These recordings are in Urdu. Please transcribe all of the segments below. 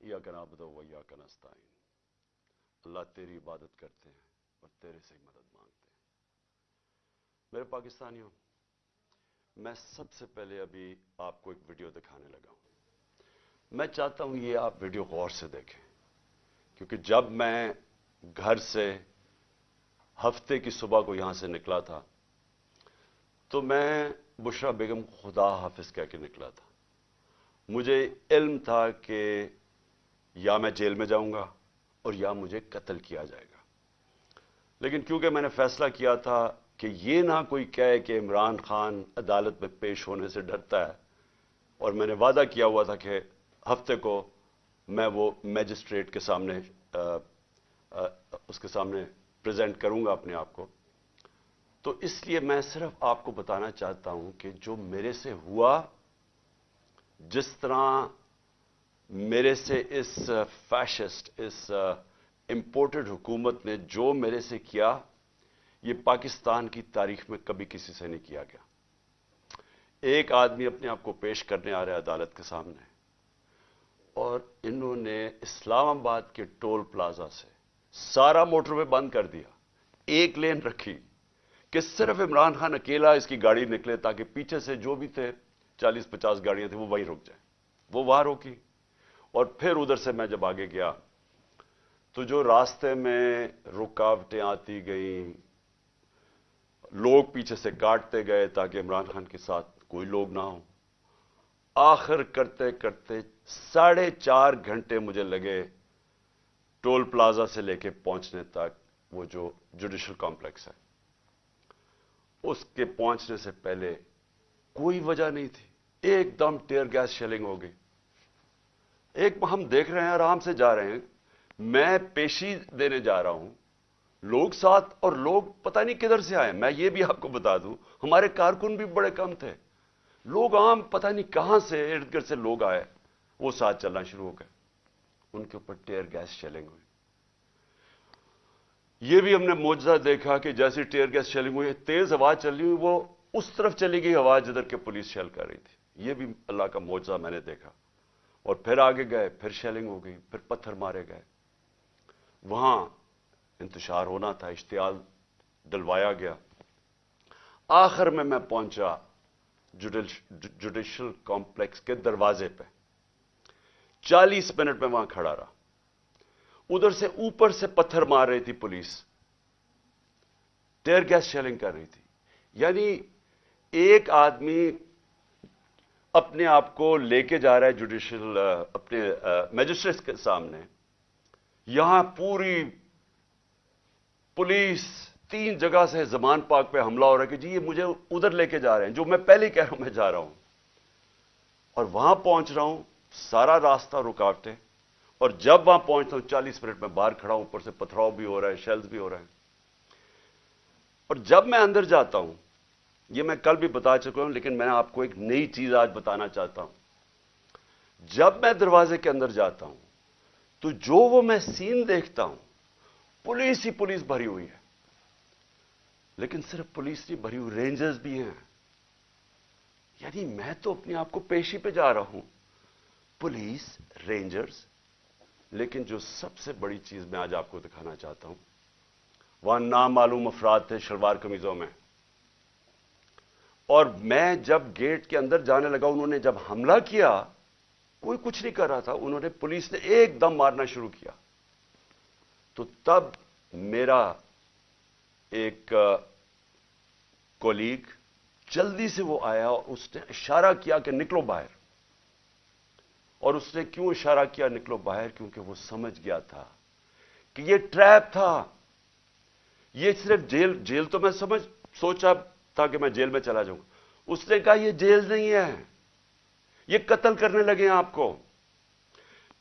یا کنابد و یا کنستائن اللہ تیری عبادت کرتے ہیں اور تیرے سے ہی مدد مانگتے ہیں۔ میرے پاکستانیوں، میں سب سے پہلے ابھی آپ کو ایک ویڈیو دکھانے لگا ہوں۔ میں چاہتا ہوں یہ آپ ویڈیو غور سے دیکھیں، کیونکہ جب میں گھر سے ہفتے کی صبح کو یہاں سے نکلا تھا، تو میں بشرا بیگم خدا حافظ کہہ کے نکلا تھا۔ مجھے علم تھا کہ یا میں جیل میں جاؤں گا اور یا مجھے قتل کیا جائے گا۔ لیکن کیونکہ میں نے فیصلہ کیا تھا کہ یہ نہ کوئی کہے کہ عمران خان عدالت میں پیش ہونے سے ڈرتا ہے، اور میں نے وعدہ کیا ہوا تھا کہ ہفتے کو میں وہ میجسٹریٹ کے سامنے اس کے سامنے پریزنٹ کروں گا اپنے آپ کو۔ تو اس لیے میں صرف آپ کو بتانا چاہتا ہوں کہ جو میرے سے ہوا، جس طرح میرے سے اس فیشسٹ، اس امپورٹڈ حکومت نے جو میرے سے کیا، یہ پاکستان کی تاریخ میں کبھی کسی سے نہیں کیا گیا۔ ایک آدمی اپنے آپ کو پیش کرنے آ رہا ہے عدالت کے سامنے، اور انہوں نے اسلام آباد کے ٹول پلازا سے سارا موٹر وے بند کر دیا، ایک لین رکھی کہ صرف عمران خان اکیلا اس کی گاڑی نکلے تاکہ پیچھے سے جو بھی تھے، چالیس پچاس گاڑیاں تھیں، وہ وہیں رک جائیں۔ وہ وہاں روکی۔ اور پھر ادھر سے میں جب آگے گیا تو جو راستے میں رکاوٹیں آتی گئیں، لوگ پیچھے سے کاٹتے گئے تاکہ عمران خان کے ساتھ کوئی لوگ نہ ہوں۔ آخر کرتے کرتے ساڑھے چار گھنٹے مجھے لگے ٹول پلازا سے لے کے پہنچنے تک وہ جو جوڈیشل کمپلیکس ہے۔ اس کے پہنچنے سے پہلے کوئی وجہ نہیں تھی۔ ایک دم ٹیئر گیس شیلنگ ہو گئی۔ ایک ہم دیکھ رہے ہیں، آرام سے جا رہے ہیں۔ میں پیشی دینے جا رہا ہوں۔ لوگ ساتھ اور لوگ پتہ نہیں کدھر سے آئے۔ میں یہ بھی آپ کو بتا دوں، ہمارے کارکن بھی بڑے کم تھے۔ لوگ عام پتہ نہیں کہاں سے ارد گرد سے لوگ آئے، وہ ساتھ چلنا شروع ہو گئے۔ ان کے اوپر ٹیئر گیس شیلنگ ہوئی۔ یہ بھی ہم نے موجزہ دیکھا کہ جیسی ٹیئر گیس شیلنگ ہوئی، تیز آواز چل رہی ہوئی، وہ اس طرف چلی گئی، آواز جدھر کے پولیس شیل کر رہی تھی۔ یہ بھی اللہ کا موجزہ میں نے دیکھا۔ اور پھر آگے گئے، پھر شیلنگ ہو گئی، پھر پتھر مارے گئے۔ وہاں انتشار ہونا تھا، اشتعال ڈلوایا گیا۔ آخر میں میں پہنچا جوڈیشل کمپلیکس کے دروازے پہ۔ چالیس منٹ میں وہاں کھڑا رہا۔ ادھر سے اوپر سے پتھر مار رہی تھی پولیس۔ ٹیئر گیس شیلنگ کر رہی تھی۔ یعنی ایک آدمی اپنے آپ کو لے کے جا رہا ہے جوڈیشل اپنے میجسٹریٹ کے سامنے۔ یہاں پوری پولیس تین جگہ سے زمان پاک پہ حملہ ہو رہا ہے کہ جی یہ مجھے ادھر لے کے جا رہے ہیں، جو میں پہلے کہہ رہا ہوں میں جا رہا ہوں۔ اور وہاں پہنچ رہا ہوں، سارا راستہ رکاوٹیں۔ اور جب وہاں پہنچتا ہوں، چالیس منٹ میں باہر کھڑا ہوں، اوپر سے پتھراؤ بھی ہو رہا ہے شیلز بھی ہو رہے ہیں۔ اور جب میں اندر جاتا ہوں یہ میں کل بھی بتا چکا ہوں، لیکن میں آپ کو ایک نئی چیز آج بتانا چاہتا ہوں۔ جب میں دروازے کے اندر جاتا ہوں، تو جو وہ میں سین دیکھتا ہوں، پولیس ہی پولیس بھری ہوئی ہے۔ لیکن صرف پولیس نہیں، بھری ہوئی رینجرز بھی ہیں۔ یعنی میں تو اپنے آپ کو پیشی پہ جا رہا ہوں۔ پولیس، رینجرز، لیکن جو سب سے بڑی چیز میں آج آپ کو دکھانا چاہتا ہوں، وہاں نامعلوم افراد تھے شلوار قمیضوں میں۔ اور میں جب گیٹ کے اندر جانے لگا، انہوں نے جب حملہ کیا، کوئی کچھ نہیں کر رہا تھا، انہوں نے پولیس نے ایک دم مارنا شروع کیا۔ تو تب میرا ایک کولیگ جلدی سے وہ آیا اور اس نے اشارہ کیا کہ نکلو باہر۔ اور اس نے کیوں اشارہ کیا نکلو باہر؟ کیونکہ وہ سمجھ گیا تھا کہ یہ ٹریپ تھا۔ یہ صرف جیل جیل تو میں سمجھ، سوچا تھا کہ میں جیل میں چلا جاؤں۔ اس نے کہا، یہ جیل نہیں ہے۔ یہ قتل کرنے لگے ہیں آپ کو۔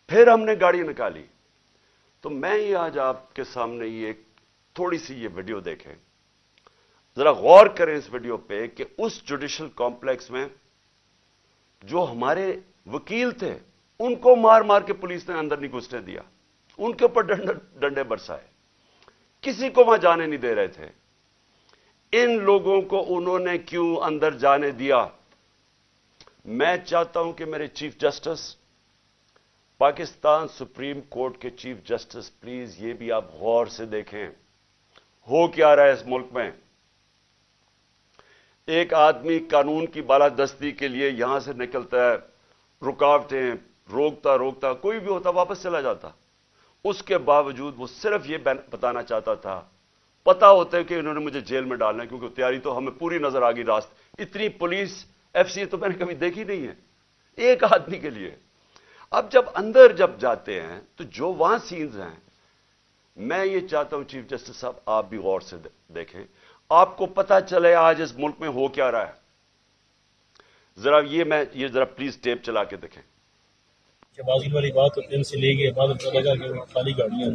پھر ہم نے گاڑی نکالی۔ تو میں یہ آج آپ کے سامنے یہ تھوڑی سی یہ ویڈیو دیکھیں۔ ذرا غور کریں اس ویڈیو پہ کہ اس جوڈیشل کمپلیکس میں جو ہمارے وکیل تھے، ان کو مار مار کے پولیس نے اندر نہیں گھسنے دیا۔ ان کے اوپر ڈنڈے برسائے۔ کسی کو وہاں جانے نہیں دے رہے تھے۔ ان لوگوں کو انہوں نے کیوں اندر جانے دیا؟ میں چاہتا ہوں کہ میرے chief justice, Pakistan supreme court کے چیف جسٹس، پلیز یہ بھی آپ غور سے دیکھیں۔ ہو کیا رہا ہے اس ملک میں؟ ایک آدمی قانون کی بالادستی کے لیے یہاں سے نکلتا ہے، رکاوٹیں، روکتا روکتا، کوئی بھی ہوتا، واپس چلا جاتا۔ اس کے باوجود وہ صرف یہ بتانا چاہتا تھا پتا ہوتا ہے کہ انہوں نے مجھے جیل میں ڈالنا ہے، کیونکہ تیاری تو ہمیں پوری نظر آ گئی راست۔ اتنی پولیس، ایف سی تو میں نے کبھی دیکھی نہیں ہے۔ ایک آدمی کے لیے۔ اب جب اندر جب جاتے ہیں، تو جو وہاں سینز ہیں، میں یہ چاہتا ہوں چیف جسٹس صاحب، آپ بھی غور سے دیکھیں۔ آپ کو پتا چلے آج اس ملک میں ہو کیا رہا ہے۔ ذرا یہ میں یہ ذرا پلیز ٹیپ چلا کے دیکھیں۔ والی بات سے لے گئے، بعد لگا کہ خالی گاڑیاں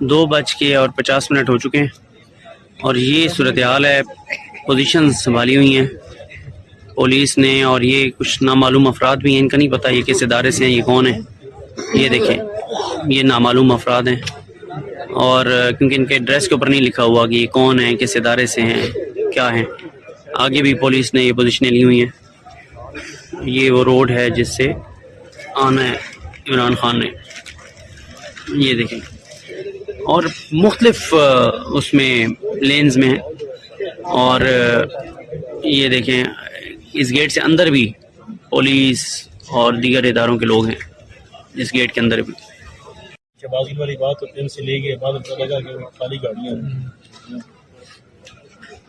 دو بج کے اور پچاس منٹ ہو چکے ہیں۔ اور یہ صورتحال ہے پوزیشن سنبھالی ہوئی ہیں۔ پولیس نے اور یہ کچھ نامعلوم افراد بھی ہیں، ان کا نہیں پتہ یہ کس ادارے سے ہیں، یہ کون ہیں۔ یہ دیکھیں، یہ نامعلوم افراد ہیں۔ اور کیونکہ ان کے ڈریس کے اوپر نہیں لکھا ہوا کہ یہ کون ہیں، کس ادارے سے ہیں، کیا ہیں۔ آگے بھی پولیس نے یہ پوزیشنیں لی ہوئی ہیں۔ یہ وہ روڈ ہے جس سے آنا ہے، عمران خان نے۔ یہ دیکھیں۔ اور مختلف اس میں لینز میں ہیں۔ اور یہ دیکھیں اس گیٹ سے اندر بھی پولیس اور دیگر اداروں کے لوگ ہیں اس گیٹ کے اندر بھی۔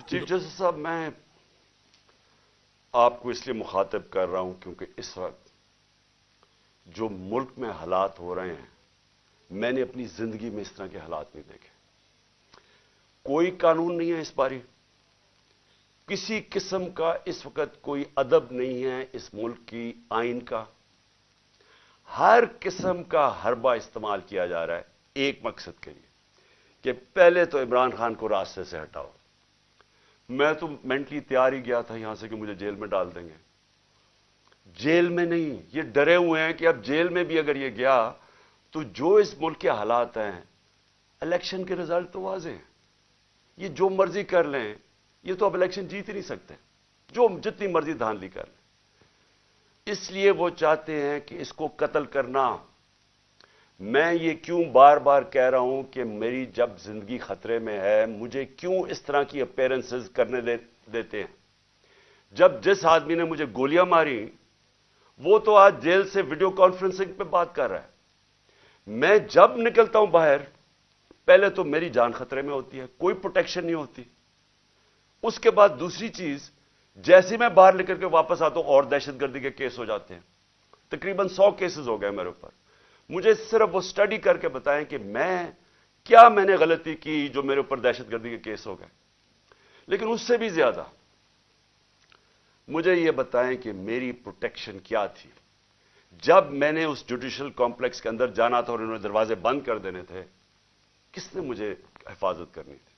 چیف جسٹس صاحب میں آپ کو اس لیے مخاطب کر رہا ہوں کیونکہ اس وقت جو ملک میں حالات ہو رہے ہیں میں نے اپنی زندگی میں اس طرح کے حالات نہیں دیکھے۔ کوئی قانون نہیں ہے اس بارے۔ کسی قسم کا اس وقت کوئی ادب نہیں ہے اس ملک کی آئین کا۔ ہر قسم کا حربہ استعمال کیا جا رہا ہے ایک مقصد کے لیے کہ پہلے تو عمران خان کو راستے سے ہٹاؤ۔ میں تو مینٹلی تیار ہی گیا تھا یہاں سے کہ مجھے جیل میں ڈال دیں گے۔ جیل میں نہیں، یہ ڈرے ہوئے ہیں کہ اب جیل میں بھی اگر یہ گیا تو جو اس ملک کے حالات ہیں الیکشن کے رزلٹ تو واضح ہیں۔ یہ جو مرضی کر لیں، یہ تو اب الیکشن جیت ہی نہیں سکتے۔ جو جتنی مرضی دھاندلی کر لیں۔ اس لیے وہ چاہتے ہیں کہ اس کو قتل کرنا۔ میں یہ کیوں بار بار کہہ رہا ہوں کہ میری جب زندگی خطرے میں ہے، مجھے کیوں اس طرح کی اپیرنسز کرنے دیتے ہیں؟ جب جس آدمی نے مجھے گولیاں ماری، وہ تو آج جیل سے ویڈیو کانفرنسنگ پہ بات کر رہا ہے۔ میں جب نکلتا ہوں باہر، پہلے تو میری جان خطرے میں ہوتی ہے، کوئی پروٹیکشن نہیں ہوتی۔ اس کے بعد دوسری چیز جیسے میں باہر نکل کے واپس آتا ہوں، اور دہشت گردی کے کیس ہو جاتے ہیں۔ تقریباً سو کیسز ہو گئے میرے اوپر۔ مجھے صرف وہ اسٹڈی کر کے بتائیں کہ میں، کیا میں نے غلطی کی جو میرے اوپر دہشت گردی کے کیس ہو گئے؟ لیکن اس سے بھی زیادہ، مجھے یہ بتائیں کہ میری پروٹیکشن کیا تھی؟ جب میں نے اس جوڈیشل کمپلیکس کے اندر جانا تھا اور انہوں نے دروازے بند کر دینے تھے، کس نے مجھے حفاظت کرنی تھی؟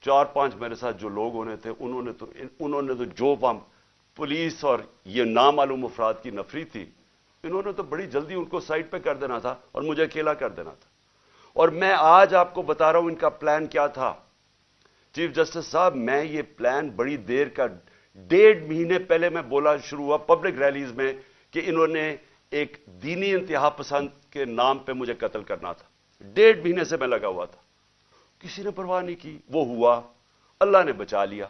چار پانچ میرے ساتھ جو لوگ ہونے تھے، انہوں نے تو انہوں نے تو جو پام پولیس اور یہ نامعلوم افراد کی نفری تھی، انہوں نے تو بڑی جلدی ان کو سائڈ پہ کر دینا تھا اور مجھے اکیلا کر دینا تھا۔ اور میں آج آپ کو بتا رہا ہوں ان کا پلان کیا تھا۔ چیف جسٹس صاحب، میں یہ پلان بڑی دیر کا، ڈیڑھ مہینے پہلے میں بولا شروع ہوا پبلک ریلیز میں کہ انہوں نے ایک دینی انتہا پسند کے نام پہ مجھے قتل کرنا تھا۔ ڈیڑھ مہینے سے میں لگا ہوا تھا۔ کسی نے پرواہ نہیں کی۔ وہ ہوا۔ اللہ نے بچا لیا۔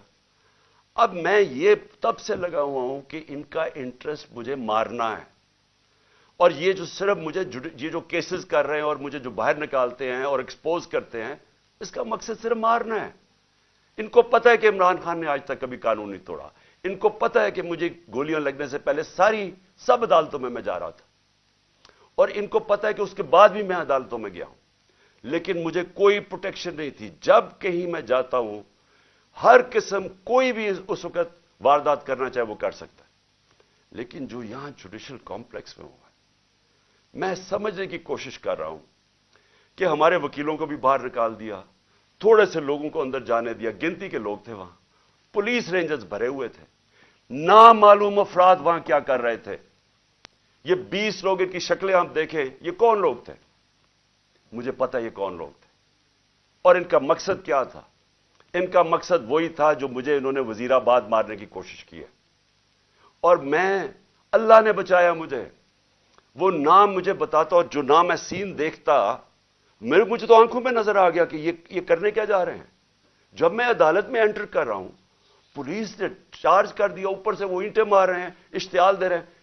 اب میں یہ تب سے لگا ہوا ہوں کہ ان کا انٹرسٹ مجھے مارنا ہے۔ اور یہ جو صرف مجھے یہ جو کیسز کر رہے ہیں اور مجھے جو باہر نکالتے ہیں اور ایکسپوز کرتے ہیں، اس کا مقصد صرف مارنا ہے۔ ان کو پتا ہے کہ عمران خان نے آج تک کبھی قانون نہیں توڑا۔ ان کو پتا ہے کہ مجھے گولیاں لگنے سے پہلے ساری سب عدالتوں میں میں جا رہا تھا۔ اور ان کو پتا ہے کہ اس کے بعد بھی میں عدالتوں میں گیا ہوں۔ لیکن مجھے کوئی پروٹیکشن نہیں تھی۔ جب کہیں میں جاتا ہوں، ہر قسم کوئی بھی اس وقت واردات کرنا چاہے وہ کر سکتا ہے۔ لیکن جو یہاں جوڈیشل کمپلیکس میں ہوا ہے، میں سمجھنے کی کوشش کر رہا ہوں کہ ہمارے وکیلوں کو بھی باہر نکال دیا، تھوڑے سے لوگوں کو اندر جانے دیا۔ گنتی کے لوگ تھے وہاں۔ پولیس رینجرز بھرے ہوئے تھے۔ نامعلوم افراد وہاں کیا کر رہے تھے؟ یہ بیس لوگ ان کی شکلیں ہم دیکھیں، یہ کون لوگ تھے؟ مجھے پتا یہ کون لوگ تھے۔ اور ان کا مقصد کیا تھا؟ ان کا مقصد وہی تھا جو مجھے انہوں نے وزیر آباد مارنے کی کوشش کی ہے۔ اور میں، اللہ نے بچایا مجھے۔ وہ نام مجھے بتاتا اور جو نام میں سین دیکھتا، میرے مجھے تو آنکھوں میں نظر آ گیا کہ یہ یہ کرنے کیا جا رہے ہیں۔ جب میں عدالت میں انٹر کر رہا ہوں، پولیس نے چارج کر دیا، اوپر سے وہ اینٹیں مار رہے ہیں، اشتعال دے رہے ہیں۔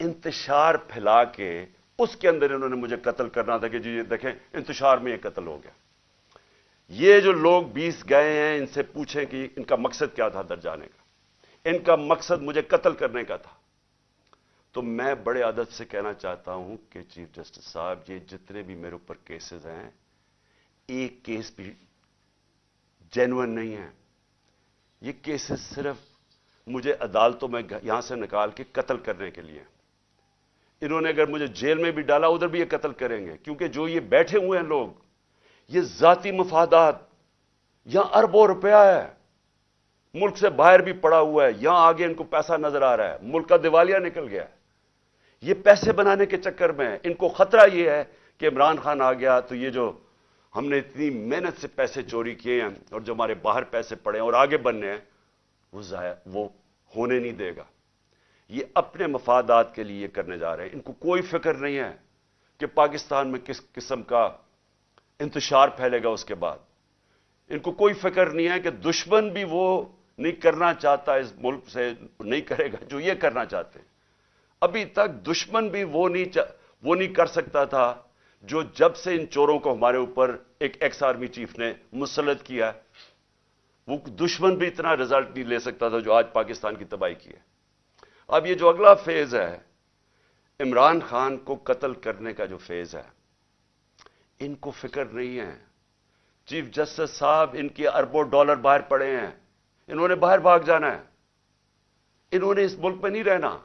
انتشار پھیلا کے اس کے اندر انہوں نے مجھے قتل کرنا تھا کہ جی یہ دیکھیں، انتشار میں یہ قتل ہو گیا۔ یہ جو لوگ بیس گئے ہیں، ان سے پوچھیں کہ ان کا مقصد کیا تھا در جانے کا۔ ان کا مقصد مجھے قتل کرنے کا تھا۔ تو میں بڑے عادت سے کہنا چاہتا ہوں کہ چیف جسٹس صاحب، یہ جتنے بھی میرے اوپر کیسز ہیں، ایک کیس بھی جینون نہیں ہے۔ یہ کیسز صرف مجھے عدالتوں میں یہاں سے نکال کے قتل کرنے کے لیے۔ انہوں نے اگر مجھے جیل میں بھی ڈالا، ادھر بھی یہ قتل کریں گے۔ کیونکہ جو یہ بیٹھے ہوئے ہیں لوگ، یہ ذاتی مفادات یہاں اربوں روپیہ ہے۔ ملک سے باہر بھی پڑا ہوا ہے، یہاں آگے ان کو پیسہ نظر آ رہا ہے۔ ملک کا دیوالیہ نکل گیا ہے۔ یہ پیسے بنانے کے چکر میں ان کو خطرہ یہ ہے کہ عمران خان آ گیا تو یہ جو ہم نے اتنی محنت سے پیسے چوری کیے ہیں اور جو ہمارے باہر پیسے پڑے ہیں اور آگے بننے ہیں، وہ ضائع، وہ ہونے نہیں دے گا۔ یہ اپنے مفادات کے لیے کرنے جا رہے ہیں۔ ان کو کوئی فکر نہیں ہے کہ پاکستان میں کس قسم کا انتشار پھیلے گا اس کے بعد۔ ان کو کوئی فکر نہیں ہے کہ دشمن بھی وہ نہیں کرنا چاہتا، اس ملک سے نہیں کرے گا جو یہ کرنا چاہتے ہیں۔ ابھی تک دشمن بھی وہ نہیں وہ نہیں کر سکتا تھا جو جب سے ان چوروں کو ہمارے اوپر ایک ایکس آرمی چیف نے مسلط کیا، وہ دشمن بھی اتنا رزلٹ نہیں لے سکتا تھا جو آج پاکستان کی تباہی کی ہے۔ اب یہ جو اگلا فیز ہے، عمران خان کو قتل کرنے کا جو فیز ہے، ان کو فکر نہیں ہے۔ چیف جسٹس صاحب ان کے اربوں ڈالر باہر پڑے ہیں۔ انہوں نے باہر بھاگ جانا ہے۔ انہوں نے اس ملک میں نہیں رہنا۔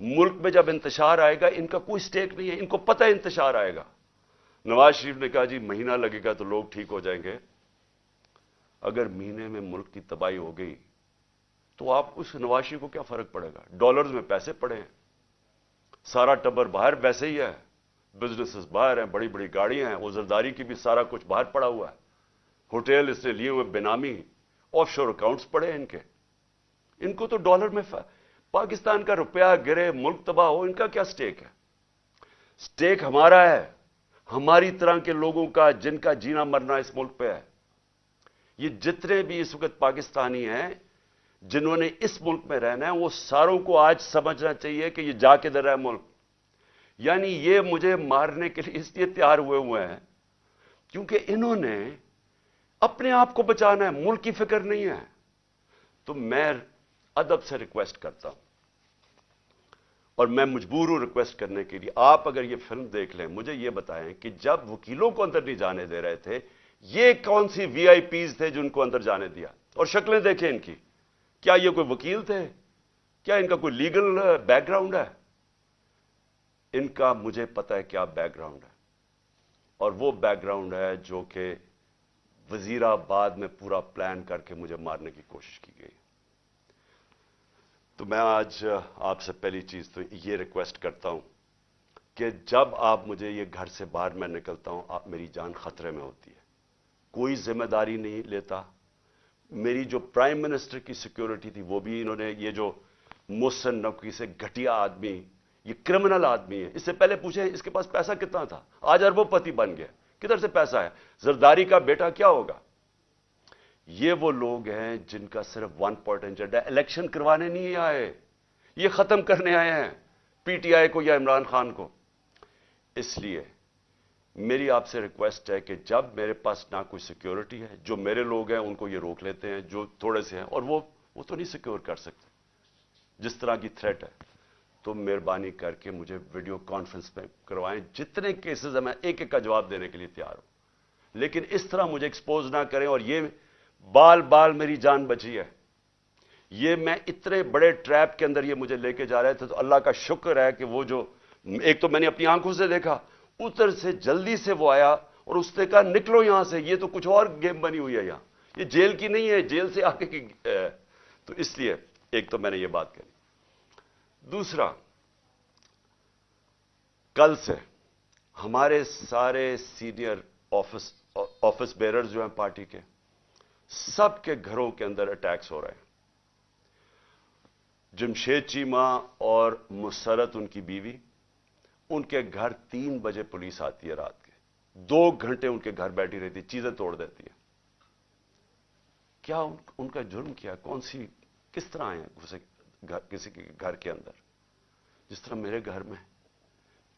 ملک میں جب انتشار آئے گا، ان کا کوئی سٹیک نہیں ہے۔ ان کو پتہ انتشار آئے گا۔ نواز شریف نے کہا جی مہینہ لگے گا تو لوگ ٹھیک ہو جائیں گے۔ اگر مہینے میں ملک کی تباہی ہو گئی تو آپ اس نواز شریف کو کیا فرق پڑے گا؟ ڈالرز میں پیسے پڑے ہیں۔ سارا ٹبر باہر ویسے ہی ہے۔ بزنس باہر ہیں، بڑی بڑی گاڑیاں ہیں۔ وزرداری کی بھی سارا کچھ باہر پڑا ہوا ہے۔ ہوٹل اس نے لیے ہوئے بینامی آف شور اکاؤنٹس پڑے ہیں ان کے۔ ان کو تو ڈالر میں پاکستان کا روپیہ گرے، ملک تباہ ہو، ان کا کیا سٹیک ہے؟ سٹیک ہمارا ہے۔ ہماری طرح کے لوگوں کا، جن کا جینا مرنا اس ملک پہ ہے۔ یہ جتنے بھی اس وقت پاکستانی ہیں جنہوں نے اس ملک میں رہنا ہے، وہ ساروں کو آج سمجھنا چاہیے کہ یہ جا کے در ہے ملک۔ یعنی یہ مجھے مارنے کے لیے اس لیے تیار ہوئے ہوئے ہیں کیونکہ انہوں نے اپنے آپ کو بچانا ہے، ملک کی فکر نہیں ہے۔ تو میں ادب سے ریکویسٹ کرتا ہوں۔ اور میں مجبور ہوں ریکویسٹ کرنے کے لیے۔ آپ اگر یہ فلم دیکھ لیں، مجھے یہ بتائیں کہ جب وکیلوں کو اندر نہیں جانے دے رہے تھے، یہ کون سی وی آئی پیز تھے جن کو اندر جانے دیا؟ اور شکلیں دیکھیں ان کی۔ کیا یہ کوئی وکیل تھے؟ کیا ان کا کوئی لیگل بیک گراؤنڈ ہے؟ ان کا مجھے پتا ہے کیا بیک گراؤنڈ ہے۔ اور وہ بیک گراؤنڈ ہے جو کہ وزیر آباد میں پورا پلان کر کے مجھے مارنے کی کوشش کی گئی۔ تو میں آج آپ سے پہلی چیز تو یہ ریکویسٹ کرتا ہوں کہ جب آپ مجھے یہ گھر سے باہر میں نکلتا ہوں، آپ میری جان خطرے میں ہوتی ہے۔ کوئی ذمہ داری نہیں لیتا۔ میری جو پرائم منسٹر کی سیکیورٹی تھی، وہ بھی انہوں نے یہ جو محسن نقوی سے گھٹیا آدمی، یہ کرمنل آدمی ہے۔ اس سے پہلے پوچھیں، اس کے پاس پیسہ کتنا تھا؟ آج اربوں پتی بن گیا۔ کدھر سے پیسہ ہے زرداری کا بیٹا کیا ہوگا؟ یہ وہ لوگ ہیں جن کا صرف ون پوائنٹ ایجنڈا الیکشن کروانے نہیں آئے۔ یہ ختم کرنے آئے ہیں، پی ٹی آئی کو یا عمران خان کو۔ اس لیے میری آپ سے ریکویسٹ ہے کہ جب میرے پاس نہ کوئی سیکیورٹی ہے، جو میرے لوگ ہیں، ان کو یہ روک لیتے ہیں، جو تھوڑے سے ہیں، اور وہ وہ تو نہیں سیکیور کر سکتے۔ جس طرح کی تھریٹ ہے، تو مہربانی کر کے مجھے ویڈیو کانفرنس میں کروائیں۔ جتنے کیسز ہیں، میں ایک ایک کا جواب دینے کے لیے تیار ہوں۔ لیکن اس طرح مجھے ایکسپوز نہ کریں، اور یہ بال بال میری جان بچی ہے۔ یہ میں اتنے بڑے ٹریپ کے اندر یہ مجھے لے کے جا رہے تھے، تو اللہ کا شکر ہے کہ وہ جو، ایک تو میں نے اپنی آنکھوں سے دیکھا اتر سے جلدی سے وہ آیا اور اس نے کہا، نکلو یہاں سے، یہ تو کچھ اور گیم بنی ہوئی ہے یہاں۔ یہ جیل کی نہیں ہے، جیل سے آگے کی تو اس لیے ایک تو میں نے یہ بات کہی۔ دوسرا، کل سے ہمارے سارے سینئر آفس آفس بیرر جو ہیں پارٹی کے، سب کے گھروں کے اندر اٹیکس ہو رہے ہیں۔ جمشید چیما اور مسرت ان کی بیوی ان کے گھر تین بجے پولیس آتی ہے رات کے۔ دو گھنٹے ان کے گھر بیٹھی رہتی چیزیں توڑ دیتی ہے۔ کیا ان کا جرم کیا؟ کون سی، کس طرح آئے گھسے کسی کے گھر کے اندر؟ جس طرح میرے گھر میں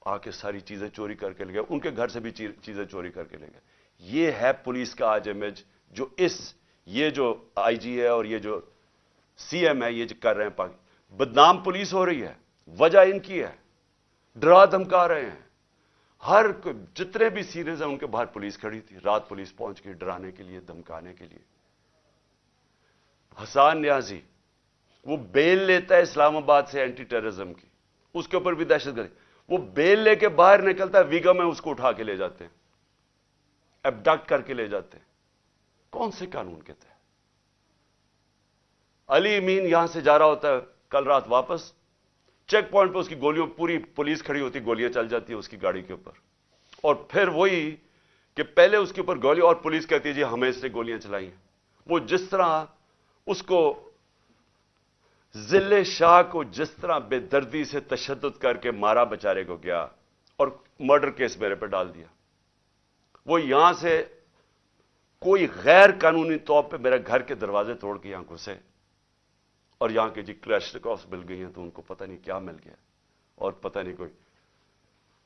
آ کے ساری چیزیں چوری کر کے لے گئے، ان کے گھر سے بھی چیزیں چوری کر کے لے گئے۔ یہ ہے پولیس کا آج امیج جو اس، یہ جو آئی جی ہے اور یہ جو سی ایم ہے، یہ جو کر رہے ہیں بدنام پولیس ہو رہی ہے۔ وجہ ان کی ہے۔ ڈرا دھمکا رہے ہیں۔ ہر جتنے بھی سیریز ہیں، ان کے باہر پولیس کھڑی تھی۔ رات پولیس پہنچ گئی ڈرانے کے لیے، دھمکانے کے لیے۔ حسان نیازی، وہ بیل لیتا ہے اسلام آباد سے اینٹی ٹیررزم کی۔ اس کے اوپر بھی دہشت گردی۔ وہ بیل لے کے باہر نکلتا ہے ویگا میں اس کو اٹھا کے لے جاتے ہیں۔ ایبڈکٹ کر کے لے جاتے ہیں۔ کون سے قانون کے تحت؟ علی امین یہاں سے جا رہا ہوتا ہے، کل رات واپس۔ چیک پوائنٹ پہ اس کی گولیوں، پوری پولیس کھڑی ہوتی، گولیاں چل جاتی ہیں اس کی گاڑی کے اوپر۔ اور پھر وہی کہ پہلے اس کے اوپر گولی، اور پولیس کہتی ہے جی ہمیں اس نے گولیاں چلائی ہیں۔ وہ جس طرح اس کو ضلع شاہ کو جس طرح بے دردی سے تشدد کر کے مارا بچارے کو گیا اور مرڈر کیس میرے پہ ڈال دیا۔ وہ یہاں سے کوئی غیر قانونی طور پہ میرے گھر کے دروازے توڑ کے یہاں گھسے۔ اور یہاں کے جی کریشنکوفس مل گئی ہیں تو ان کو پتہ نہیں کیا مل گیا اور پتہ نہیں کوئی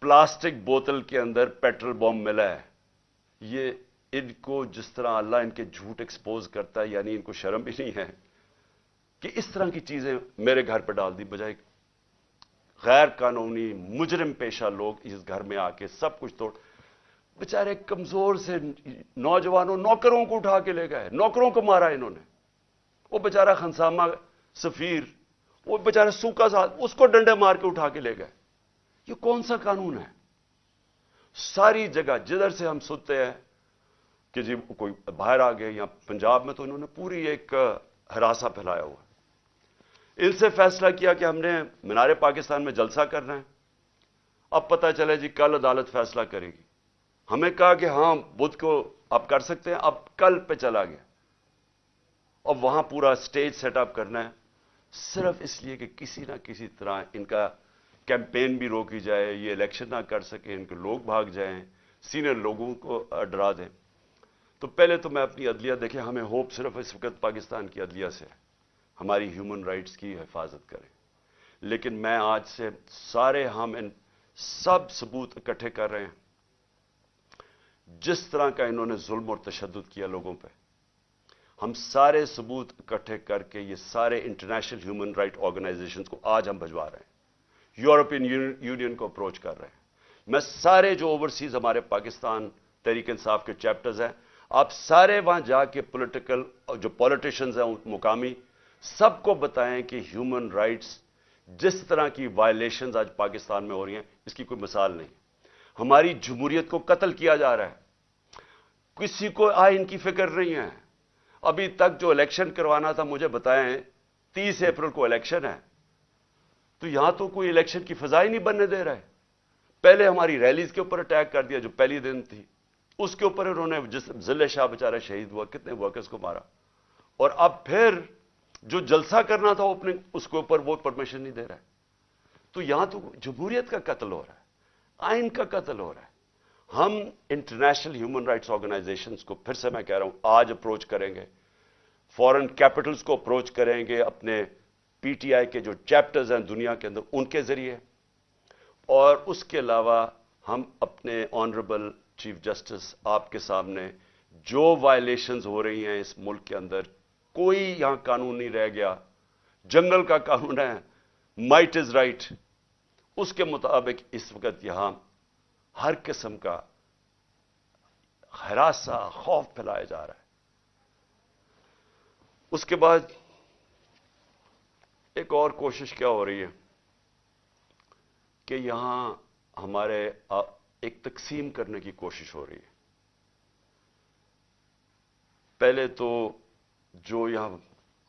پلاسٹک بوتل کے اندر پیٹرول بم ملا ہے۔ یہ ان کو جس طرح اللہ ان کے جھوٹ ایکسپوز کرتا ہے یعنی ان کو شرم بھی نہیں ہے کہ اس طرح کی چیزیں میرے گھر پہ ڈال دی بجائے غیر قانونی، مجرم پیشہ لوگ اس گھر میں آ کے سب کچھ توڑ، بچارے کمزور سے نوجوانوں، نوکروں کو اٹھا کے لے گئے، نوکروں کو مارا انہوں نے۔ وہ بچارہ خنسامہ سفیر، وہ بچارہ سوکا ساتھ اس کو ڈنڈے مار کے اٹھا کے لے گئے۔ یہ کون سا قانون ہے؟ ساری جگہ جدھر سے ہم سنتے ہیں کہ جی کوئی باہر آ گئے یا پنجاب میں تو انہوں نے پوری ایک ہراسا پھیلایا ہوا ان سے فیصلہ کیا کہ ہم نے مینار پاکستان میں جلسہ کرنا ہے۔ اب پتہ چلے جی کل عدالت فیصلہ کرے گی۔ ہمیں کہا کہ ہاں بدھ کو آپ کر سکتے ہیں، اب کل پہ چلا گیا۔ اب وہاں پورا سٹیج سیٹ اپ کرنا ہے۔ صرف اس لیے کہ کسی نہ کسی طرح ان کا کیمپین بھی روکی جائے، یہ الیکشن نہ کر سکے ان کے لوگ بھاگ جائیں سینئر لوگوں کو ڈرا دیں۔ تو پہلے تو میں اپنی عدلیہ، دیکھیں ہمیں ہوپ صرف اس وقت پاکستان کی عدلیہ سے ہماری ہیومن رائٹس کی حفاظت کریں۔ لیکن میں آج سے سارے ہم ان سب ثبوت اکٹھے کر رہے ہیں۔ جس طرح کا انہوں نے ظلم اور تشدد کیا لوگوں پہ ہم سارے ثبوت اکٹھے کر کے یہ سارے انٹرنیشنل ہیومن رائٹ آرگنائزیشنز کو آج ہم بھجوا رہے ہیں۔ یورپین یونین کو اپروچ کر رہے ہیں۔ میں سارے جو اوورسیز ہمارے پاکستان تحریک انصاف کے چیپٹرز ہیں، آپ سارے وہاں جا کے پولیٹیکل جو پولیٹیشنز ہیں مقامی، سب کو بتائیں کہ ہیومن رائٹس جس طرح کی وائلیشنز آج پاکستان میں ہو رہی ہیں، اس کی کوئی مثال نہیں۔ ہماری جمہوریت کو قتل کیا جا رہا ہے۔ کسی کو آئین کی فکر نہیں ہے۔ ابھی تک جو الیکشن کروانا تھا، مجھے بتائیں، تیس اپریل کو الیکشن ہے۔ تو یہاں تو کوئی الیکشن کی فضا ہی نہیں بننے دے رہا ہے پہلے ہماری ریلیز کے اوپر اٹیک کر دیا، جو پہلی دن تھی۔ اس کے اوپر انہوں نے جس ضلع شاہ بیچارہ شہید ہوا، کتنے ورکرز کو مارا۔ اور اب پھر جو جلسہ کرنا تھا، وہ اپنے اس کے اوپر وہ پرمیشن نہیں دے رہا ہے تو یہاں تو جمہوریت کا قتل ہو رہا ہے۔ آئین کا قتل ہو رہا ہے۔ ہم انٹرنیشنل ہیومن رائٹس آرگنائزیشنز کو پھر سے میں کہہ رہا ہوں، آج اپروچ کریں گے۔ فورن کیپٹلز کو اپروچ کریں گے اپنے پی ٹی آئی کے جو چیپٹرز ہیں دنیا کے اندر، ان کے ذریعے۔ اور اس کے علاوہ ہم اپنے آنریبل چیف جسٹس آپ کے سامنے جو وائلیشنز ہو رہی ہیں اس ملک کے اندر، کوئی یہاں قانون نہیں رہ گیا۔ جنگل کا قانون ہے۔ Might is right. اس کے مطابق اس وقت یہاں ہر قسم کا ہراسا خوف پھیلایا جا رہا ہے۔ اس کے بعد ایک اور کوشش کیا ہو رہی ہے کہ یہاں ہمارے ایک تقسیم کرنے کی کوشش ہو رہی ہے۔ پہلے تو جو یہاں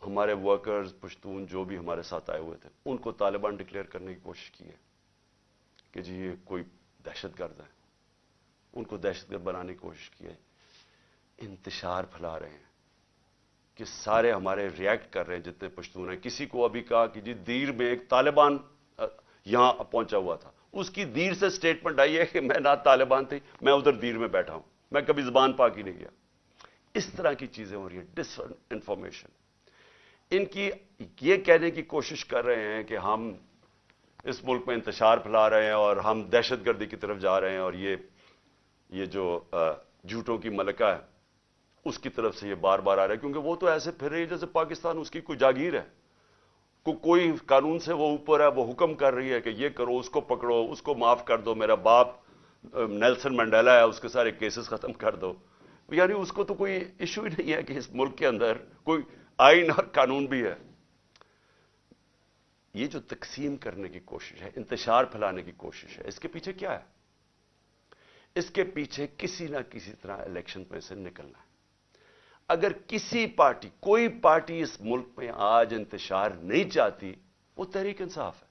ہمارے ورکرز پشتون جو بھی ہمارے ساتھ آئے ہوئے تھے، ان کو طالبان ڈکلیئر کرنے کی کوشش کی ہے کہ جی یہ کوئی دہشت گرد ہے ان کو دہشت گرد بنانے کی کوشش کی ہے۔ انتشار پھیلا رہے ہیں کہ سارے ہمارے ریئیکٹ کر رہے ہیں جتنے پشتون ہیں۔ کسی کو ابھی کہا کہ جی دیر میں ایک طالبان یہاں پہنچا ہوا تھا۔ اس کی دیر سے سٹیٹمنٹ آئی ہے کہ میں نہ طالبان تھی، میں ادھر دیر میں بیٹھا ہوں۔ میں کبھی زبان پاک ہی نہیں گیا اس طرح کی چیزیں ہو رہی ہیں ڈس انفارمیشن ان کی یہ کہنے کی کوشش کر رہے ہیں کہ ہم اس ملک میں انتشار پھیلا رہے ہیں اور ہم دہشت گردی کی طرف جا رہے ہیں اور یہ یہ جو جھوٹوں کی ملکہ ہے، اس کی طرف سے یہ بار بار آ رہا ہے، کیونکہ وہ تو ایسے پھر رہی ہے جیسے پاکستان، اس کی کوئی جاگیر ہے۔ کو، کوئی قانون سے وہ اوپر ہے، وہ حکم کر رہی ہے کہ یہ کرو، اس کو پکڑو، اس کو معاف کر دو، میرا باپ نیلسن منڈیلا ہے، اس کے سارے کیسز ختم کر دو۔ یعنی اس کو تو کوئی ایشو ہی نہیں ہے کہ اس ملک کے اندر کوئی آئین اور قانون بھی ہے۔ یہ جو تقسیم کرنے کی کوشش ہے، انتشار پھیلانے کی کوشش ہے، اس کے پیچھے کیا ہے؟ اس کے پیچھے کسی نہ کسی طرح الیکشن میں سے نکلنا ہے۔ اگر کسی پارٹی، کوئی پارٹی اس ملک میں آج انتشار نہیں چاہتی، وہ تحریک انصاف ہے۔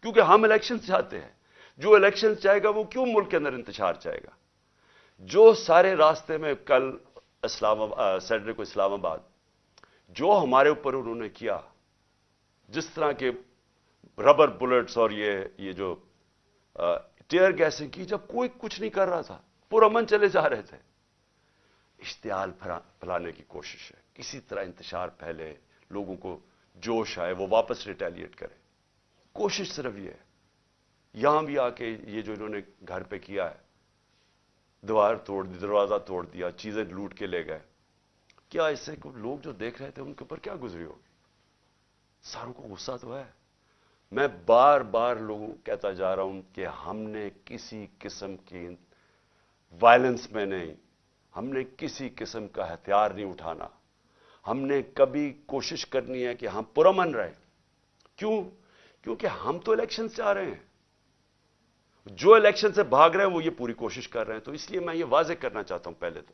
کیونکہ ہم الیکشن چاہتے ہیں۔ جو الیکشن چاہے گا، وہ کیوں ملک کے اندر انتشار چاہے گا؟ جو سارے راستے میں کل اسلام سیٹرڈے کو اسلام آباد، جو ہمارے اوپر انہوں نے کیا، جس طرح کے ربر بلٹس اور یہ یہ جو ٹیئر گیسیں کی جب کوئی کچھ نہیں کر رہا تھا پرامن چلے جا رہے تھے۔ اشتعال پھیلانے کی کوشش ہے۔ کسی طرح انتشار پھیلے، لوگوں کو جوش آئے، وہ واپس ریٹیلیٹ کرے۔ کوشش صرف یہ ہے۔ یہاں بھی آ کے یہ جو انہوں نے گھر پہ کیا ہے دیوار توڑ دی، دروازہ توڑ دیا، چیزیں لوٹ کے لے گئے۔ کیا اس سے لوگ جو دیکھ رہے تھے ان کے اوپر کیا گزری ہوگی؟ ساروں کو غصہ تو ہے۔ میں بار بار لوگوں کہتا جا رہا ہوں کہ ہم نے کسی قسم کی وائلنس میں نہیں، ہم نے کسی قسم کا ہتھیار نہیں اٹھانا۔ ہم نے کبھی کوشش کرنی ہے کہ ہم پرامن رہے کیوں؟ کیونکہ ہم تو الیکشن سے آ رہے ہیں۔ جو الیکشن سے بھاگ رہے ہیں، وہ یہ پوری کوشش کر رہے ہیں۔ تو اس لیے میں یہ واضح کرنا چاہتا ہوں پہلے تو۔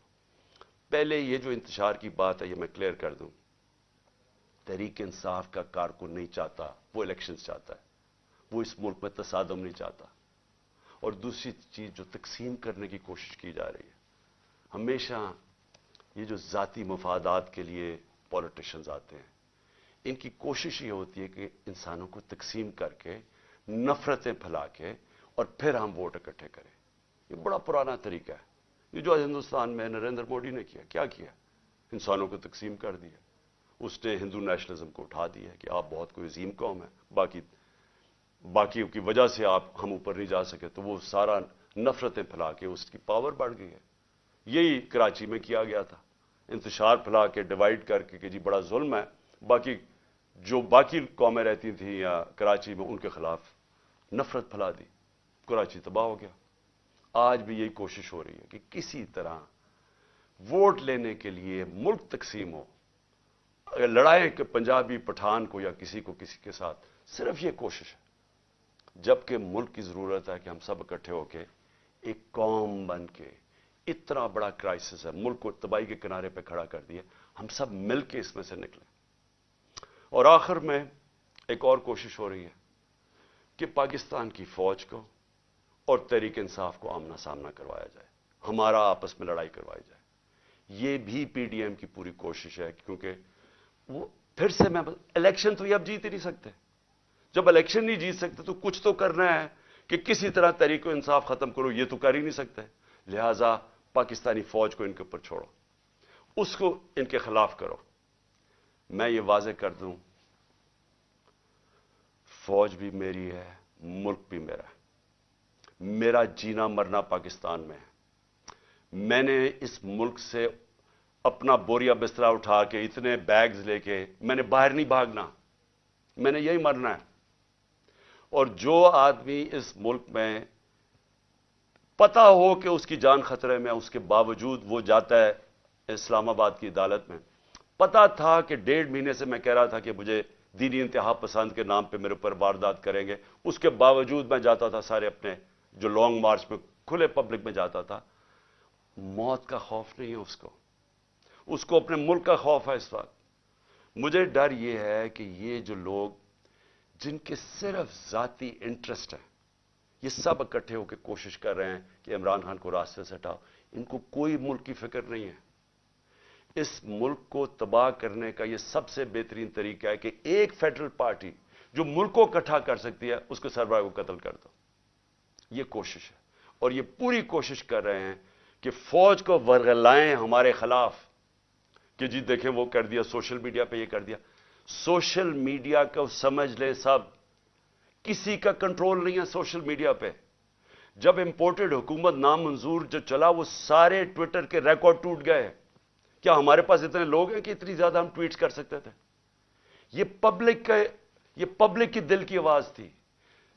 پہلے یہ جو انتشار کی بات ہے، یہ میں کلیئر کر دوں۔ تحریک انصاف کا کارکن نہیں چاہتا، وہ الیکشن چاہتا ہے۔ وہ اس ملک میں تصادم نہیں چاہتا۔ اور دوسری چیز جو تقسیم کرنے کی کوشش کی جا رہی ہے، ہمیشہ یہ جو ذاتی مفادات کے لیے پولیٹیشنز آتے ہیں، ان کی کوشش یہ ہوتی ہے کہ انسانوں کو تقسیم کر کے نفرتیں پھیلا کے اور پھر ہم ووٹ اکٹھے کریں۔ یہ بڑا پرانا طریقہ ہے۔ یہ جو ہندوستان میں نریندر موڈی نے کیا کیا کیا؟ انسانوں کو تقسیم کر دیا۔ اس نے ہندو نیشنلزم کو اٹھا دیا کہ آپ بہت کوئی عظیم قوم ہے باقی باقی کی وجہ سے آپ ہم اوپر نہیں جا سکے، تو وہ سارا نفرتیں پھیلا کے اس کی پاور بڑھ گئی ہے۔ یہی کراچی میں کیا گیا تھا۔ انتشار پھیلا کے ڈیوائڈ کر کے کہ جی بڑا ظلم ہے۔ باقی جو باقی قومیں رہتی تھیں یا کراچی میں، ان کے خلاف نفرت پھیلا دی۔ کراچی تباہ ہو گیا۔ آج بھی یہی کوشش ہو رہی ہے کہ کسی طرح ووٹ لینے کے لیے ملک تقسیم ہو۔ اگر لڑائیں کہ پنجابی پٹھان کو یا کسی کو کسی کے ساتھ، صرف یہ کوشش ہے۔ جبکہ ملک کی ضرورت ہے کہ ہم سب اکٹھے ہو کے ایک قوم بن کے اتنا بڑا کرائسس ہے، ملک کو تباہی کے کنارے پہ کھڑا کر دیا، ہم سب مل کے اس میں سے نکلیں۔ اور آخر میں ایک اور کوشش ہو رہی ہے کہ پاکستان کی فوج کو اور تحریک انصاف کو آمنا سامنا کروایا جائے، ہمارا آپس میں لڑائی کروائی جائے۔ یہ بھی پی ڈی ایم کی پوری کوشش ہے، کیونکہ وہ پھر سے میں الیکشن تو یہ اب جیت ہی نہیں سکتے۔ جب الیکشن نہیں جیت سکتے تو کچھ تو کرنا ہے کہ کسی طرح تحریک و انصاف ختم کرو، یہ تو کر ہی نہیں سکتے۔ لہذا پاکستانی فوج کو ان کے اوپر چھوڑو۔ اس کو ان کے خلاف کرو۔ میں یہ واضح کر دوں، فوج بھی میری ہے، ملک بھی میرا ہے۔ میرا جینا مرنا پاکستان میں ہے۔ میں نے اس ملک سے اپنا بوریا بسترا اٹھا کے، اتنے بیگز لے کے، میں نے باہر نہیں بھاگنا، میں نے یہی مرنا ہے۔ اور جو آدمی اس ملک میں پتا ہو کہ اس کی جان خطرے میں، اس کے باوجود وہ جاتا ہے اسلام آباد کی عدالت میں پتا تھا کہ ڈیڑھ مہینے سے میں کہہ رہا تھا کہ مجھے دینی انتہا پسند کے نام پہ میرے اوپر واردات کریں گے۔ اس کے باوجود میں جاتا تھا سارے اپنے جو لانگ مارچ میں کھلے پبلک میں جاتا تھا۔ موت کا خوف نہیں ہے اس کو۔ اس کو اپنے ملک کا خوف ہے اس وقت۔ مجھے ڈر یہ ہے کہ یہ جو لوگ جن کے صرف ذاتی انٹرسٹ ہے یہ سب اکٹھے ہو کے کوشش کر رہے ہیں کہ عمران خان کو راستے سے ہٹاؤ، ان کو کوئی ملک کی فکر نہیں ہے۔ اس ملک کو تباہ کرنے کا یہ سب سے بہترین طریقہ ہے کہ ایک فیڈرل پارٹی جو ملک کو اکٹھا کر سکتی ہے، اس کے سربراہ کو قتل کر دو۔ یہ کوشش ہے۔ اور یہ پوری کوشش کر رہے ہیں کہ فوج کو ورغلائیں ہمارے خلاف۔ کہ جی دیکھیں وہ کر دیا، سوشل میڈیا پہ یہ کر دیا۔ سوشل میڈیا کو سمجھ لیں سب۔ کسی کا کنٹرول نہیں ہے سوشل میڈیا پہ۔ جب امپورٹڈ حکومت نامنظور جو چلا، وہ سارے ٹویٹر کے ریکارڈ ٹوٹ گئے۔ کیا ہمارے پاس اتنے لوگ ہیں کہ اتنی زیادہ ہم ٹویٹس کر سکتے تھے؟ یہ پبلک کا، یہ پبلک کی دل کی آواز تھی۔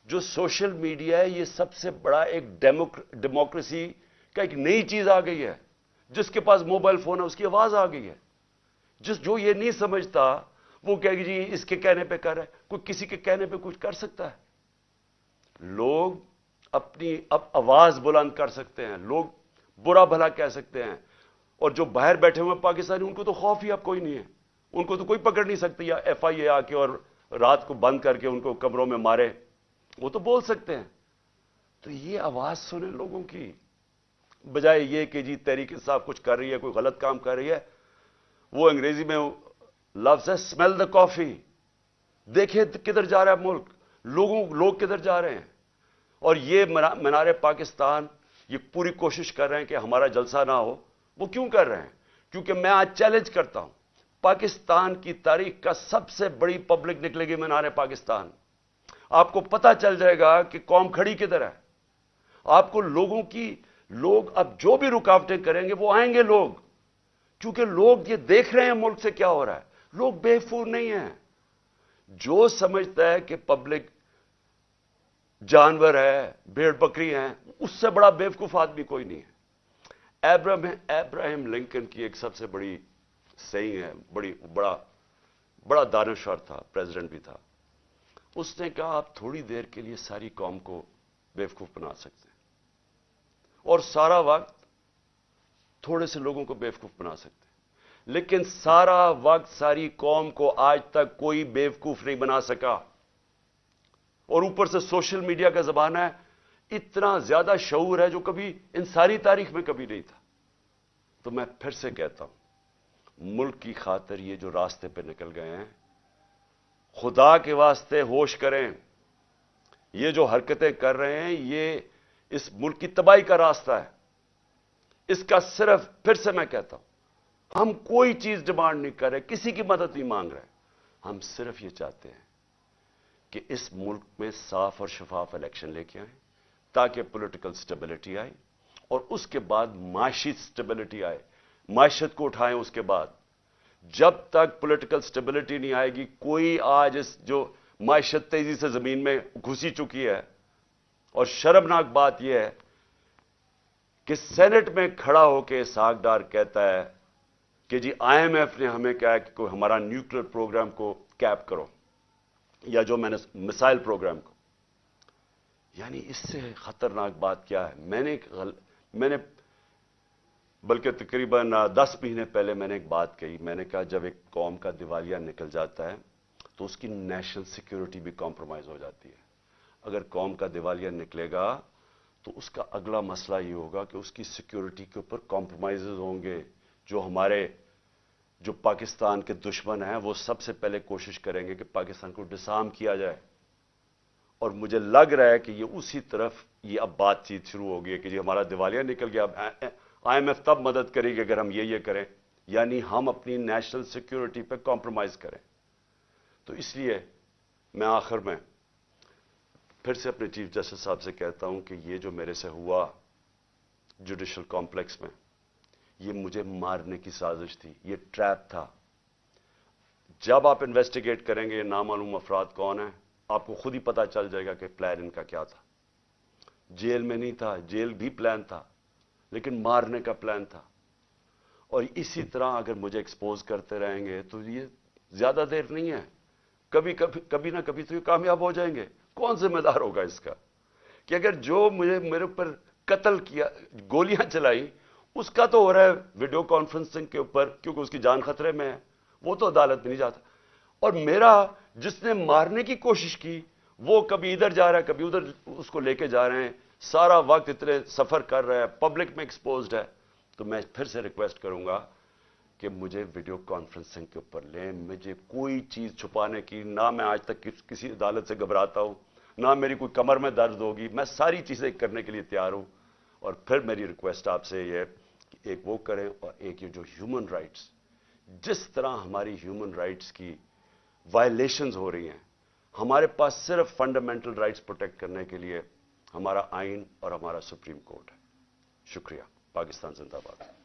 جو سوشل میڈیا ہے، یہ سب سے بڑا ایک ڈیموکریسی کا ایک نئی چیز آ گئی ہے۔ جس کے پاس موبائل فون ہے، اس کی آواز آ گئی ہے۔ جس جو یہ نہیں سمجھتا، وہ کہ جی اس کے کہنے پہ کر رہا ہے، کوئی کسی کے کہنے پہ کچھ کر سکتا ہے۔ لوگ اپنی اب آواز بلند کر سکتے ہیں، لوگ برا بھلا کہہ سکتے ہیں۔ اور جو باہر بیٹھے ہوئے پاکستانی، ان کو تو خوف ہی اب کوئی نہیں ہے۔ ان کو تو کوئی پکڑ نہیں سکتی یا ایف آئی اے آ کے اور رات کو بند کر کے ان کو کمروں میں مارے۔ وہ تو بول سکتے ہیں۔ تو یہ آواز سنیں لوگوں کی۔ بجائے یہ کہ جی تحریک صاحب کچھ کر رہی ہے، کوئی غلط کام کر رہی ہے وہ انگریزی میں لفظ ہے اسمیل دا کافی دیکھیں کدھر جا رہا ہے ملک، لوگوں، لوگ کدھر جا رہے ہیں؟ اور یہ منار پاکستان یہ پوری کوشش کر رہے ہیں کہ ہمارا جلسہ نہ ہو۔ وہ کیوں کر رہے ہیں؟ کیونکہ میں آج چیلنج کرتا ہوں۔ پاکستان کی تاریخ کا سب سے بڑی پبلک نکلے گی منار پاکستان۔ آپ کو پتا چل جائے گا کہ قوم کھڑی کدھر ہے۔ آپ کو لوگوں کی، لوگ اب جو بھی رکاوٹیں کریں گے، وہ آئیں گے لوگ۔ کیونکہ لوگ یہ دیکھ رہے ہیں ملک سے کیا ہو رہا ہے۔ لوگ بے فور نہیں ہیں۔ جو سمجھتا ہے کہ پبلک جانور ہے، بھیڑ بکری ہیں، اس سے بڑا بیوقوف آدمی کوئی نہیں ہے۔ ایبراہم لنکن کی ایک سب سے بڑی صحیح ہے، بڑی بڑا بڑا دانشور تھا پریزیڈنٹ بھی تھا۔ اس نے کہا، آپ تھوڑی دیر کے لیے ساری قوم کو بیوقوف بنا سکتے ہیں۔ اور سارا وقت تھوڑے سے لوگوں کو بیوقوف بنا سکتے ہیں۔ لیکن سارا وقت ساری قوم کو آج تک کوئی بیوقوف نہیں بنا سکا۔ اور اوپر سے سوشل میڈیا کا زبان ہے، اتنا زیادہ شعور ہے جو کبھی ان ساری تاریخ میں کبھی نہیں تھا۔ تو میں پھر سے کہتا ہوں، ملک کی خاطر یہ جو راستے پہ نکل گئے ہیں، خدا کے واسطے ہوش کریں۔ یہ جو حرکتیں کر رہے ہیں، یہ اس ملک کی تباہی کا راستہ ہے۔ اس کا صرف پھر سے میں کہتا ہوں، ہم کوئی چیز ڈیمانڈ نہیں کر رہے، کسی کی مدد نہیں مانگ رہے، ہم صرف یہ چاہتے ہیں کہ اس ملک میں صاف اور شفاف الیکشن لے کے آئیں، تاکہ پولیٹیکل سٹیبلٹی آئے اور اس کے بعد معاشی سٹیبلٹی آئے، معیشت کو اٹھائیں اس کے بعد۔ جب تک پولیٹیکل سٹیبلٹی نہیں آئے گی، کوئی آج اس جو معیشت تیزی سے زمین میں گھسی چکی ہے اور شرمناک بات یہ ہے کہ سینٹ میں کھڑا ہو کے ساگ ڈار کہتا ہے کہ جی آئی ایم ایف نے ہمیں کہا کہ کوئی ہمارا نیوکلیر پروگرام کو کیپ کرو یا جو میں نے مسائل پروگرام کو۔ یعنی اس سے خطرناک بات کیا ہے؟ میں نے میں نے بلکہ تقریباً دس مہینے پہلے میں نے ایک بات کہی۔ میں نے کہا جب ایک قوم کا دیوالیہ نکل جاتا ہے تو اس کی نیشنل سیکیورٹی بھی کمپرومائز ہو جاتی ہے۔ اگر قوم کا دیوالیہ نکلے گا تو اس کا اگلا مسئلہ یہ ہوگا کہ اس کی سیکیورٹی کے اوپر کمپرومائزز ہوں گے۔ جو ہمارے، جو پاکستان کے دشمن ہیں، وہ سب سے پہلے کوشش کریں گے کہ پاکستان کو ڈسام کیا جائے۔ اور مجھے لگ رہا ہے کہ یہ اسی طرف یہ اب بات چیت شروع ہوگی کہ جی ہمارا دیوالیہ نکل گیا۔ اب آئی ایم ایف تب مدد کرے گی اگر ہم یہ یہ کریں۔ یعنی ہم اپنی نیشنل سیکیورٹی پہ کمپرومائز کریں۔ تو اس لیے میں آخر میں پھر سے اپنے چیف جسٹس صاحب سے کہتا ہوں کہ یہ جو میرے سے ہوا جوڈیشل کمپلیکس میں، یہ مجھے مارنے کی سازش تھی، یہ ٹریپ تھا۔ جب آپ انویسٹیگیٹ کریں گے نامعلوم افراد کون ہیں، آپ کو خود ہی پتا چل جائے گا کہ پلان ان کا کیا تھا۔ جیل میں نہیں تھا، جیل بھی پلان تھا، لیکن مارنے کا پلان تھا۔ اور اسی طرح اگر مجھے ایکسپوز کرتے رہیں گے تو یہ زیادہ دیر نہیں ہے۔ کبھی کبھی کبھی نہ کبھی تو یہ کامیاب ہو جائیں گے۔ کون ذمہ دار ہوگا اس کا؟ کہ اگر جو مجھے میرے اوپر قتل کیا، گولیاں چلائی اس کا تو ہو رہا ہے ویڈیو کانفرنسنگ کے اوپر، کیونکہ اس کی جان خطرے میں ہے۔ وہ تو عدالت میں نہیں جاتا۔ اور میرا جس نے مارنے کی کوشش کی، وہ کبھی ادھر جا رہا ہے، کبھی ادھر اس کو لے کے جا رہے ہیں۔ سارا وقت اتنے سفر کر رہا ہے پبلک میں ایکسپوزڈ ہے۔ تو میں پھر سے ریکویسٹ کروں گا کہ مجھے ویڈیو کانفرنسنگ کے اوپر لیں۔ مجھے کوئی چیز چھپانے کی، نہ میں آج تک کسی عدالت سے گھبراتا ہوں۔ نہ میری کوئی کمر میں درد ہوگی، میں ساری چیزیں کرنے کے لیے تیار ہوں۔ اور پھر میری ریکویسٹ آپ سے یہ کہ ایک وہ کریں اور ایک یہ جو ہیومن رائٹس جس طرح ہماری ہیومن رائٹس کی وائلیشنز ہو رہی ہیں، ہمارے پاس صرف فنڈامنٹل رائٹس پروٹیکٹ کرنے کے لیے ہمارا آئین اور ہمارا سپریم کورٹ ہے۔ شکریہ، پاکستان زندہ باد۔